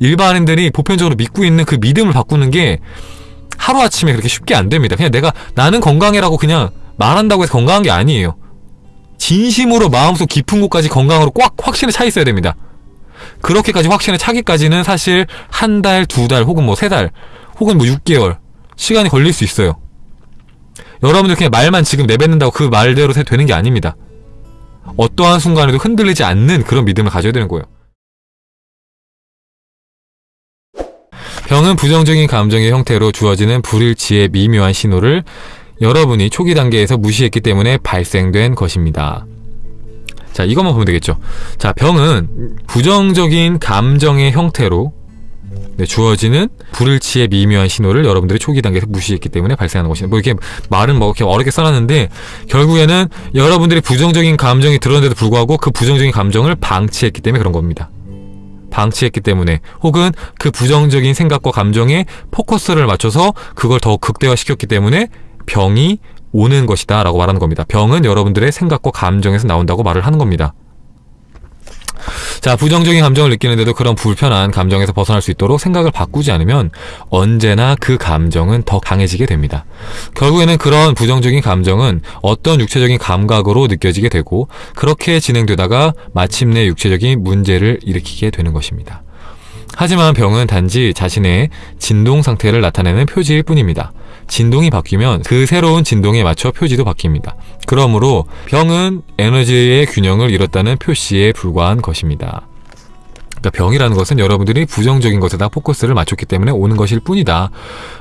일반인들이 보편적으로 믿고 있는 그 믿음을 바꾸는 게 하루아침에 그렇게 쉽게 안 됩니다. 그냥 내가 나는 건강해라고 그냥 말한다고 해서 건강한 게 아니에요. 진심으로 마음속 깊은 곳까지 건강으로 꽉 확신에 차 있어야 됩니다. 그렇게까지 확신에 차기까지는 사실 한 달, 두 달, 혹은 뭐 세 달, 혹은 뭐 6개월 시간이 걸릴 수 있어요. 여러분들 그냥 말만 지금 내뱉는다고 그 말대로 되는 게 아닙니다. 어떠한 순간에도 흔들리지 않는 그런 믿음을 가져야 되는 거예요. 병은 부정적인 감정의 형태로 주어지는 불일치의 미묘한 신호를 여러분이 초기 단계에서 무시했기 때문에 발생된 것입니다. 자, 이것만 보면 되겠죠. 자, 병은 부정적인 감정의 형태로 네, 주어지는 불일치의 미묘한 신호를 여러분들이 초기 단계에서 무시했기 때문에 발생하는 것입니다. 뭐 이렇게 말은 뭐 이렇게 어렵게 써놨는데 결국에는 여러분들이 부정적인 감정이 드러난데도 불구하고 그 부정적인 감정을 방치했기 때문에 그런 겁니다. 방치했기 때문에 혹은 그 부정적인 생각과 감정에 포커스를 맞춰서 그걸 더 극대화시켰기 때문에 병이 오는 것이다 라고 말하는 겁니다. 병은 여러분들의 생각과 감정에서 나온다고 말을 하는 겁니다. 자, 부정적인 감정을 느끼는데도 그런 불편한 감정에서 벗어날 수 있도록 생각을 바꾸지 않으면 언제나 그 감정은 더 강해지게 됩니다. 결국에는 그런 부정적인 감정은 어떤 육체적인 감각으로 느껴지게 되고 그렇게 진행되다가 마침내 육체적인 문제를 일으키게 되는 것입니다. 하지만 병은 단지 자신의 진동 상태를 나타내는 표지일 뿐입니다. 진동이 바뀌면 그 새로운 진동에 맞춰 표지도 바뀝니다. 그러므로 병은 에너지의 균형을 잃었다는 표시에 불과한 것입니다. 그러니까 병이라는 것은 여러분들이 부정적인 것에다 포커스를 맞췄기 때문에 오는 것일 뿐이다.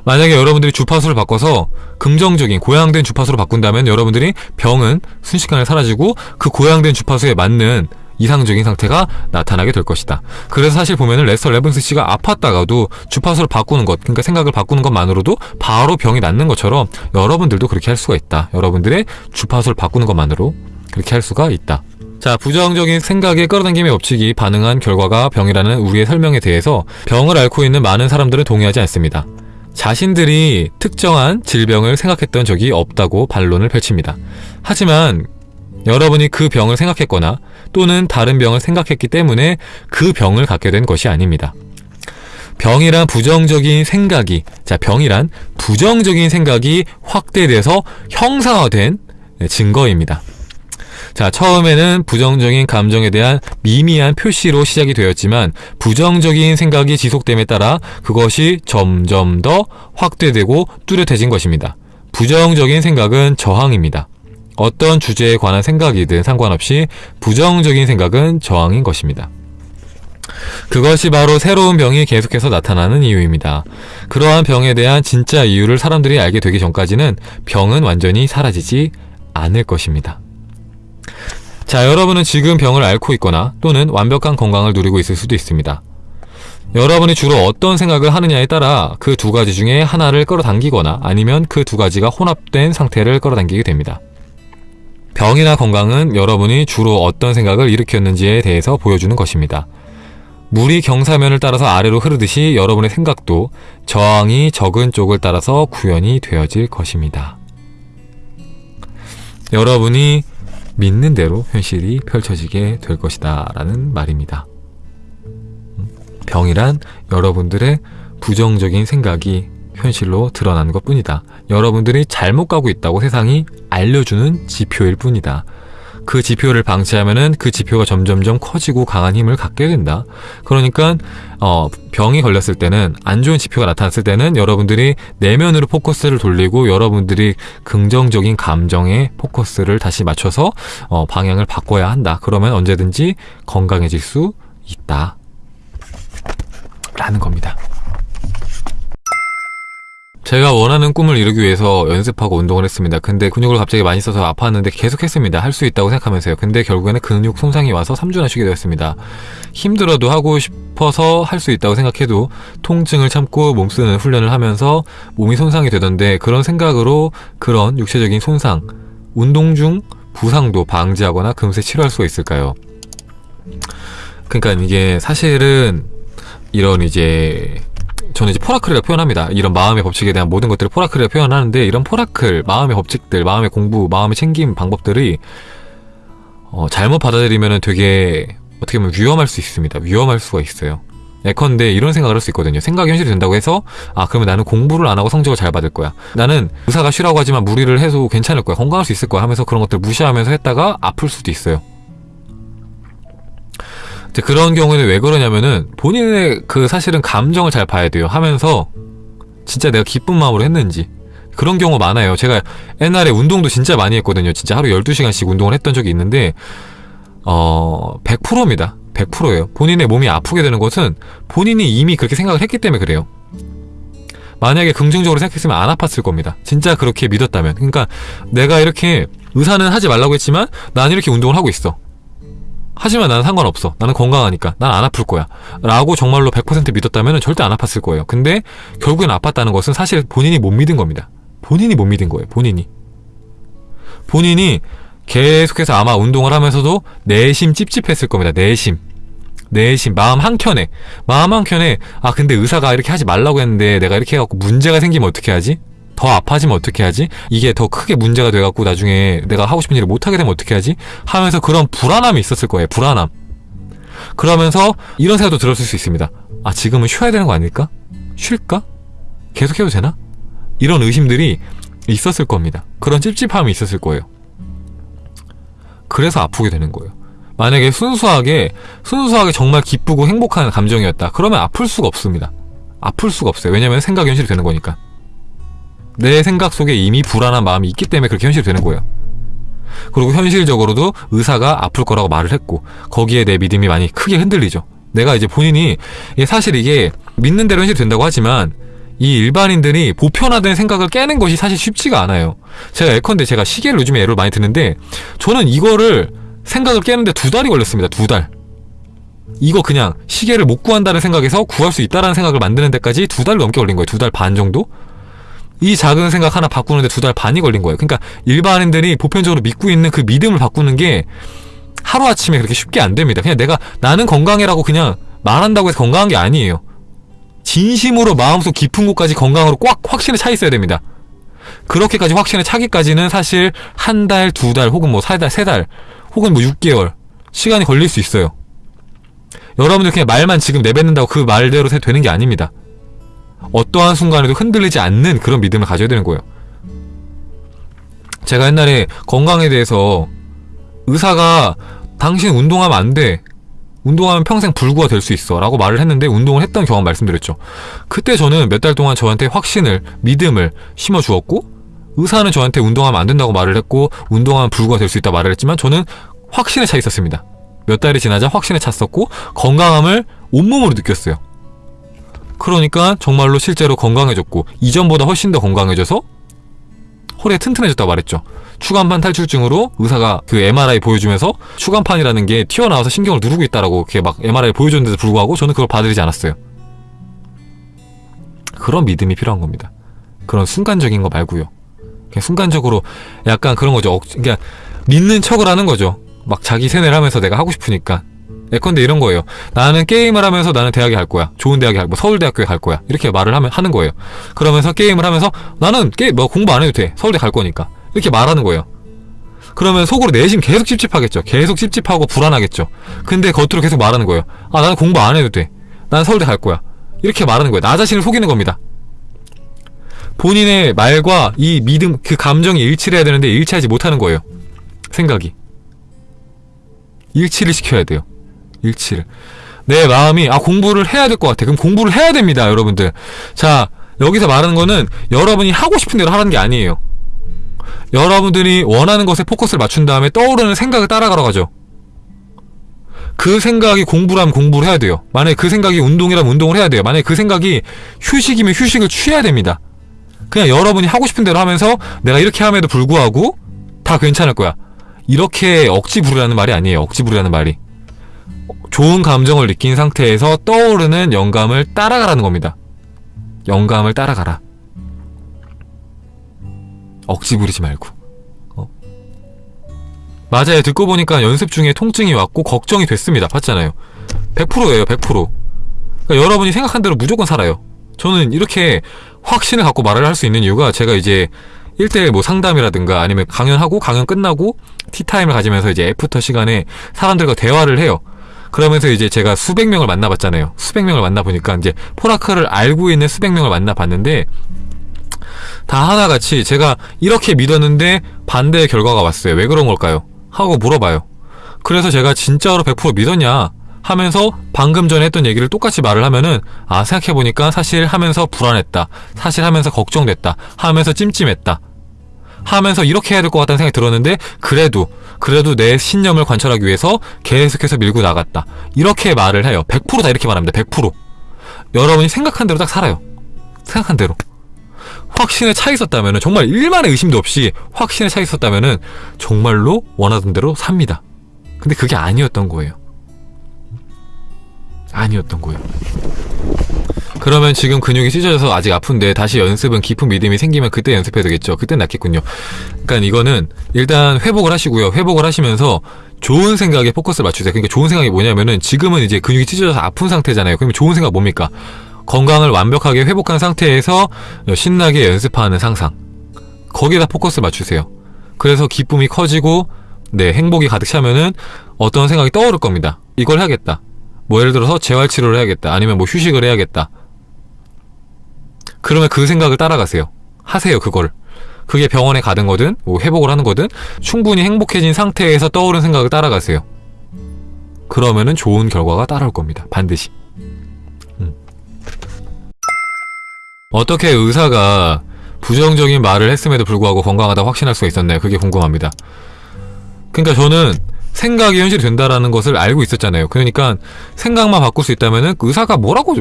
만약에 여러분들이 주파수를 바꿔서 긍정적인 고양된 주파수로 바꾼다면 여러분들이 병은 순식간에 사라지고 그 고양된 주파수에 맞는 이상적인 상태가 나타나게 될 것이다. 그래서 사실 보면은 레스터 레븐스 씨가 아팠다가도 주파수를 바꾸는 것, 그러니까 생각을 바꾸는 것만으로도 바로 병이 낫는 것처럼 여러분들도 그렇게 할 수가 있다. 여러분들의 주파수를 바꾸는 것만으로 그렇게 할 수가 있다. 자, 부정적인 생각의 끌어당김의 법칙이 반응한 결과가 병이라는 우리의 설명에 대해서 병을 앓고 있는 많은 사람들은 동의하지 않습니다. 자신들이 특정한 질병을 생각했던 적이 없다고 반론을 펼칩니다. 하지만 여러분이 그 병을 생각했거나 또는 다른 병을 생각했기 때문에 그 병을 갖게 된 것이 아닙니다. 병이란 부정적인 생각이 자 병이란 부정적인 생각이 확대돼서 형상화된 증거입니다. 자 처음에는 부정적인 감정에 대한 미미한 표시로 시작이 되었지만 부정적인 생각이 지속됨에 따라 그것이 점점 더 확대되고 뚜렷해진 것입니다. 부정적인 생각은 저항입니다. 어떤 주제에 관한 생각이든 상관없이 부정적인 생각은 저항인 것입니다. 그것이 바로 새로운 병이 계속해서 나타나는 이유입니다. 그러한 병에 대한 진짜 이유를 사람들이 알게 되기 전까지는 병은 완전히 사라지지 않을 것입니다. 자, 여러분은 지금 병을 앓고 있거나 또는 완벽한 건강을 누리고 있을 수도 있습니다. 여러분이 주로 어떤 생각을 하느냐에 따라 그 두 가지 중에 하나를 끌어당기거나 아니면 그 두 가지가 혼합된 상태를 끌어당기게 됩니다. 병이나 건강은 여러분이 주로 어떤 생각을 일으켰는지에 대해서 보여주는 것입니다. 물이 경사면을 따라서 아래로 흐르듯이 여러분의 생각도 저항이 적은 쪽을 따라서 구현이 되어질 것입니다. 여러분이 믿는 대로 현실이 펼쳐지게 될 것이다 라는 말입니다. 병이란 여러분들의 부정적인 생각이 현실로 드러나는 것 뿐이다. 여러분들이 잘못 가고 있다고 세상이 알려주는 지표일 뿐이다. 그 지표를 방치하면은 그 지표가 점점점 커지고 강한 힘을 갖게 된다. 그러니까 어, 병이 걸렸을 때는 안 좋은 지표가 나타났을 때는 여러분들이 내면으로 포커스를 돌리고 여러분들이 긍정적인 감정에 포커스를 다시 맞춰서 어, 방향을 바꿔야 한다. 그러면 언제든지 건강해질 수 있다. 라는 겁니다. 제가 원하는 꿈을 이루기 위해서 연습하고 운동을 했습니다. 근데 근육을 갑자기 많이 써서 아팠는데 계속 했습니다. 할 수 있다고 생각하면서요. 근데 결국에는 근육 손상이 와서 3주나 쉬게 되었습니다. 힘들어도 하고 싶어서 할 수 있다고 생각해도 통증을 참고 몸쓰는 훈련을 하면서 몸이 손상이 되던데 그런 생각으로 그런 육체적인 손상, 운동 중 부상도 방지하거나 금세 치료할 수가 있을까요? 그러니까 이게 사실은 이런 이제 저는 이제 포라클이라고 표현합니다. 이런 마음의 법칙에 대한 모든 것들을 포라클이라고 표현하는데 이런 포라클, 마음의 법칙들, 마음의 공부, 마음의 챙김 방법들이 어, 잘못 받아들이면 되게 어떻게 보면 위험할 수 있습니다. 위험할 수가 있어요. 예컨대 이런 생각을 할 수 있거든요. 생각이 현실이 된다고 해서 아 그러면 나는 공부를 안 하고 성적을 잘 받을 거야. 나는 의사가 쉬라고 하지만 무리를 해도 괜찮을 거야. 건강할 수 있을 거야 하면서 그런 것들 무시하면서 했다가 아플 수도 있어요. 그런 경우에는 왜 그러냐면은 본인의 그 사실은 감정을 잘 봐야 돼요. 하면서 진짜 내가 기쁜 마음으로 했는지 그런 경우 많아요. 제가 옛날에 운동도 진짜 많이 했거든요. 진짜 하루 12시간씩 운동을 했던 적이 있는데 어 100%입니다. 100%예요. 본인의 몸이 아프게 되는 것은 본인이 이미 그렇게 생각을 했기 때문에 그래요. 만약에 긍정적으로 생각했으면 안 아팠을 겁니다. 진짜 그렇게 믿었다면. 그러니까 내가 이렇게 의사는 하지 말라고 했지만 난 이렇게 운동을 하고 있어. 하지만 나는 상관없어. 나는 건강하니까. 난 안 아플 거야. 라고 정말로 100% 믿었다면 절대 안 아팠을 거예요. 근데 결국엔 아팠다는 것은 사실 본인이 못 믿은 겁니다. 본인이 못 믿은 거예요. 본인이. 본인이 계속해서 아마 운동을 하면서도 내심 찝찝했을 겁니다. 내심. 내심 마음 한켠에 마음 한켠에 아 근데 의사가 이렇게 하지 말라고 했는데 내가 이렇게 해갖고 문제가 생기면 어떻게 하지? 더 아파지면 어떻게 하지? 이게 더 크게 문제가 돼갖고 나중에 내가 하고 싶은 일을 못하게 되면 어떻게 하지? 하면서 그런 불안함이 있었을 거예요. 불안함. 그러면서 이런 생각도 들었을 수 있습니다. 아 지금은 쉬어야 되는 거 아닐까? 쉴까? 계속해도 되나? 이런 의심들이 있었을 겁니다. 그런 찝찝함이 있었을 거예요. 그래서 아프게 되는 거예요. 만약에 순수하게 순수하게 정말 기쁘고 행복한 감정이었다. 그러면 아플 수가 없습니다. 아플 수가 없어요. 왜냐면 생각이 현실이 되는 거니까. 내 생각 속에 이미 불안한 마음이 있기 때문에 그렇게 현실이 되는 거예요. 그리고 현실적으로도 의사가 아플 거라고 말을 했고 거기에 내 믿음이 많이 크게 흔들리죠. 내가 이제 본인이 사실 이게 믿는 대로 현실이 된다고 하지만 이 일반인들이 보편화된 생각을 깨는 것이 사실 쉽지가 않아요. 제가 예컨대 제가 시계를 요즘에 예를 많이 드는데 저는 이거를 생각을 깨는데 두 달이 걸렸습니다. 두 달. 이거 그냥 시계를 못 구한다는 생각에서 구할 수 있다는 생각을 만드는 데까지 두 달 넘게 걸린 거예요. 두 달 반 정도? 이 작은 생각 하나 바꾸는데 두 달 반이 걸린 거예요. 그러니까 일반인들이 보편적으로 믿고 있는 그 믿음을 바꾸는 게 하루아침에 그렇게 쉽게 안 됩니다. 그냥 내가 나는 건강해라고 그냥 말한다고 해서 건강한 게 아니에요. 진심으로 마음속 깊은 곳까지 건강으로 꽉 확신에 차 있어야 됩니다. 그렇게까지 확신에 차기까지는 사실 한 달, 두 달, 혹은 뭐 세 달, 세 달, 혹은 뭐 6개월 시간이 걸릴 수 있어요. 여러분들 그냥 말만 지금 내뱉는다고 그 말대로 되는 게 아닙니다. 어떠한 순간에도 흔들리지 않는 그런 믿음을 가져야 되는 거예요. 제가 옛날에 건강에 대해서 의사가 당신 운동하면 안 돼. 운동하면 평생 불구가 될 수 있어. 라고 말을 했는데 운동을 했던 경험 말씀드렸죠. 그때 저는 몇 달 동안 저한테 확신을, 믿음을 심어 주었고, 의사는 저한테 운동하면 안 된다고 말을 했고, 운동하면 불구가 될 수 있다 말을 했지만, 저는 확신에 차 있었습니다. 몇 달이 지나자 확신에 찼었고, 건강함을 온몸으로 느꼈어요. 그러니까 정말로 실제로 건강해졌고 이전보다 훨씬 더 건강해져서 허리가 튼튼해졌다고 말했죠. 추간판 탈출증으로 의사가 그 MRI 보여주면서 추간판이라는 게 튀어나와서 신경을 누르고 있다라고 이렇게 막 MRI 보여줬는데도 불구하고 저는 그걸 받아들이지 않았어요. 그런 믿음이 필요한 겁니다. 그런 순간적인 거 말고요. 그냥 순간적으로 약간 그런 거죠. 그러니까 믿는 척을 하는 거죠. 막 자기 세뇌를 하면서 내가 하고 싶으니까 예컨대 이런 거예요. 나는 게임을 하면서 나는 대학에 갈 거야. 좋은 대학에 갈, 뭐 서울대학교에 갈 거야. 이렇게 말을 하면 하는 거예요. 그러면서 게임을 하면서 나는 게임 뭐 공부 안 해도 돼. 서울대 갈 거니까. 이렇게 말하는 거예요. 그러면 속으로 내심 계속 찝찝하겠죠. 계속 찝찝하고 불안하겠죠. 근데 겉으로 계속 말하는 거예요. 아, 나는 공부 안 해도 돼. 나는 서울대 갈 거야. 이렇게 말하는 거예요. 나 자신을 속이는 겁니다. 본인의 말과 이 믿음, 그 감정이 일치를 해야 되는데 일치하지 못하는 거예요. 생각이. 일치를 시켜야 돼요. 일치를. 내 마음이 아 공부를 해야 될 것 같아. 그럼 공부를 해야 됩니다, 여러분들. 자, 여기서 말하는 거는 여러분이 하고 싶은 대로 하라는 게 아니에요. 여러분들이 원하는 것에 포커스를 맞춘 다음에 떠오르는 생각을 따라가러 가죠. 그 생각이 공부라면 공부를 해야 돼요. 만약에 그 생각이 운동이라면 운동을 해야 돼요. 만약에 그 생각이 휴식이면 휴식을 취해야 됩니다. 그냥 여러분이 하고 싶은 대로 하면서 내가 이렇게 함에도 불구하고 다 괜찮을 거야. 이렇게 억지 부르라는 말이 아니에요. 억지 부르라는 말이. 좋은 감정을 느낀 상태에서 떠오르는 영감을 따라가라는 겁니다. 영감을 따라가라. 억지 부리지 말고. 어. 맞아요. 듣고 보니까 연습 중에 통증이 왔고 걱정이 됐습니다. 봤잖아요. 100%예요. 100%. 그러니까 여러분이 생각한 대로 무조건 살아요. 저는 이렇게 확신을 갖고 말을 할 수 있는 이유가 제가 이제 1대1 뭐 상담이라든가 아니면 강연하고 강연 끝나고 티타임을 가지면서 이제 애프터 시간에 사람들과 대화를 해요. 그러면서 이제 제가 수백 명을 만나봤잖아요. 수백 명을 만나보니까 이제 포라크를 알고 있는 수백 명을 만나봤는데 다 하나같이 제가 이렇게 믿었는데 반대의 결과가 왔어요. 왜 그런 걸까요? 하고 물어봐요. 그래서 제가 진짜로 100% 믿었냐? 하면서 방금 전에 했던 얘기를 똑같이 말을 하면은 아 생각해보니까 사실 하면서 불안했다. 사실 하면서 걱정됐다. 하면서 찜찜했다. 하면서 이렇게 해야 될 것 같다는 생각이 들었는데 그래도 그래도 내 신념을 관철하기 위해서 계속해서 밀고 나갔다. 이렇게 말을 해요. 100%다 이렇게 말합니다. 100%. 여러분이 생각한 대로 딱 살아요. 생각한 대로. 확신에 차 있었다면은 정말 일만의 의심도 없이 확신에 차 있었다면은 정말로 원하던 대로 삽니다. 근데 그게 아니었던 거예요. 아니었던 거예요. 그러면 지금 근육이 찢어져서 아직 아픈데 다시 연습은 깊은 믿음이 생기면 그때 연습해야 되겠죠. 그때 낫겠군요. 그러니까 이거는 일단 회복을 하시고요. 회복을 하시면서 좋은 생각에 포커스를 맞추세요. 그러니까 좋은 생각이 뭐냐면은 지금은 이제 근육이 찢어져서 아픈 상태잖아요. 그러면 좋은 생각 뭡니까? 건강을 완벽하게 회복한 상태에서 신나게 연습하는 상상. 거기에다 포커스 맞추세요. 그래서 기쁨이 커지고 네 행복이 가득 차면은 어떤 생각이 떠오를 겁니다. 이걸 해야겠다. 뭐 예를 들어서 재활치료를 해야겠다. 아니면 뭐 휴식을 해야겠다. 그러면 그 생각을 따라가세요. 하세요 그걸. 그게 병원에 가든 거든 뭐 회복을 하는 거든 충분히 행복해진 상태에서 떠오른 생각을 따라가세요. 그러면은 좋은 결과가 따라올 겁니다. 반드시. 음. 어떻게 의사가 부정적인 말을 했음에도 불구하고 건강하다 확신할 수가 있었나요? 그게 궁금합니다. 그러니까 저는 생각이 현실이 된다라는 것을 알고 있었잖아요. 그러니까 생각만 바꿀 수 있다면은 그 의사가 뭐라고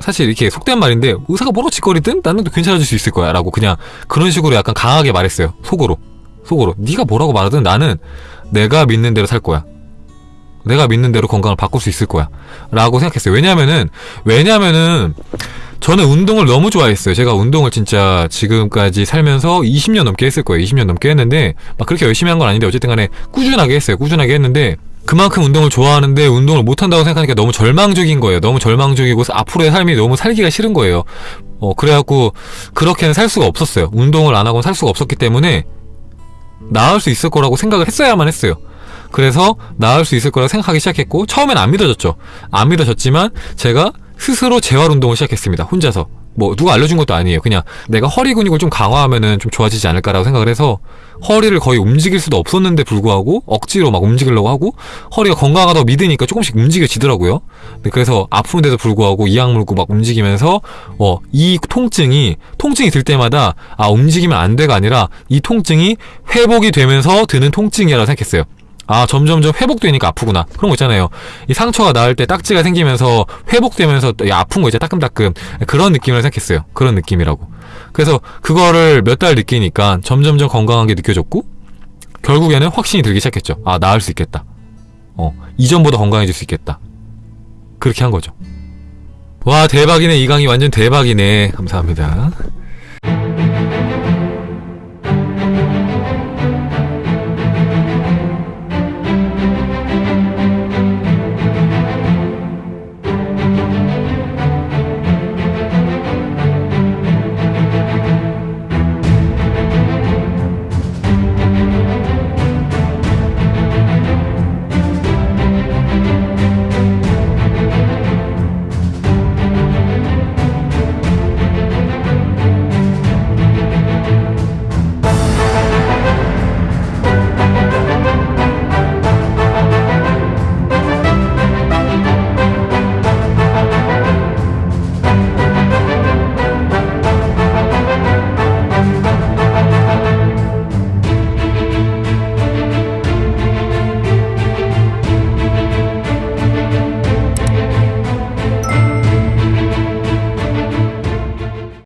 사실 이렇게 속된 말인데 의사가 뭐라고 짓거리든 나는 또 괜찮아질 수 있을 거야 라고 그냥 그런 식으로 약간 강하게 말했어요. 속으로. 속으로. 네가 뭐라고 말하든 나는 내가 믿는 대로 살 거야. 내가 믿는 대로 건강을 바꿀 수 있을 거야. 라고 생각했어요. 왜냐면은, 왜냐면은, 저는 운동을 너무 좋아했어요. 제가 운동을 진짜 지금까지 살면서 20년 넘게 했을 거예요. 20년 넘게 했는데, 막 그렇게 열심히 한 건 아닌데, 어쨌든 간에 꾸준하게 했어요. 꾸준하게 했는데, 그만큼 운동을 좋아하는데 운동을 못한다고 생각하니까 너무 절망적인 거예요. 너무 절망적이고 앞으로의 삶이 너무 살기가 싫은 거예요. 어, 그래갖고 그렇게는 살 수가 없었어요. 운동을 안 하고는 살 수가 없었기 때문에 나을 수 있을 거라고 생각을 했어야만 했어요. 그래서 나을 수 있을 거라고 생각하기 시작했고 처음엔 안 믿어졌죠. 안 믿어졌지만 제가 스스로 재활 운동을 시작했습니다. 혼자서. 뭐 누가 알려준 것도 아니에요. 그냥 내가 허리 근육을 좀 강화하면은 좀 좋아지지 않을까라고 생각을 해서 허리를 거의 움직일 수도 없었는데 불구하고 억지로 막 움직이려고 하고 허리가 건강하다고 믿으니까 조금씩 움직여지더라고요. 네, 그래서 아픈데도 불구하고 이악 물고 막 움직이면서 어, 이 통증이 통증이 들 때마다 아 움직이면 안 돼가 아니라 이 통증이 회복이 되면서 드는 통증이라고 생각했어요. 아 점점점 회복되니까 아프구나. 그런 거 있잖아요. 이 상처가 나을 때 딱지가 생기면서 회복되면서 아픈 거 이제 따끔따끔. 그런 느낌을 생각했어요. 그런 느낌이라고. 그래서 그거를 몇 달 느끼니까 점점점 건강하게 느껴졌고 결국에는 확신이 들기 시작했죠. 아 나을 수 있겠다. 어 이전보다 건강해질 수 있겠다. 그렇게 한 거죠. 와 대박이네. 이 강의 완전 대박이네. 감사합니다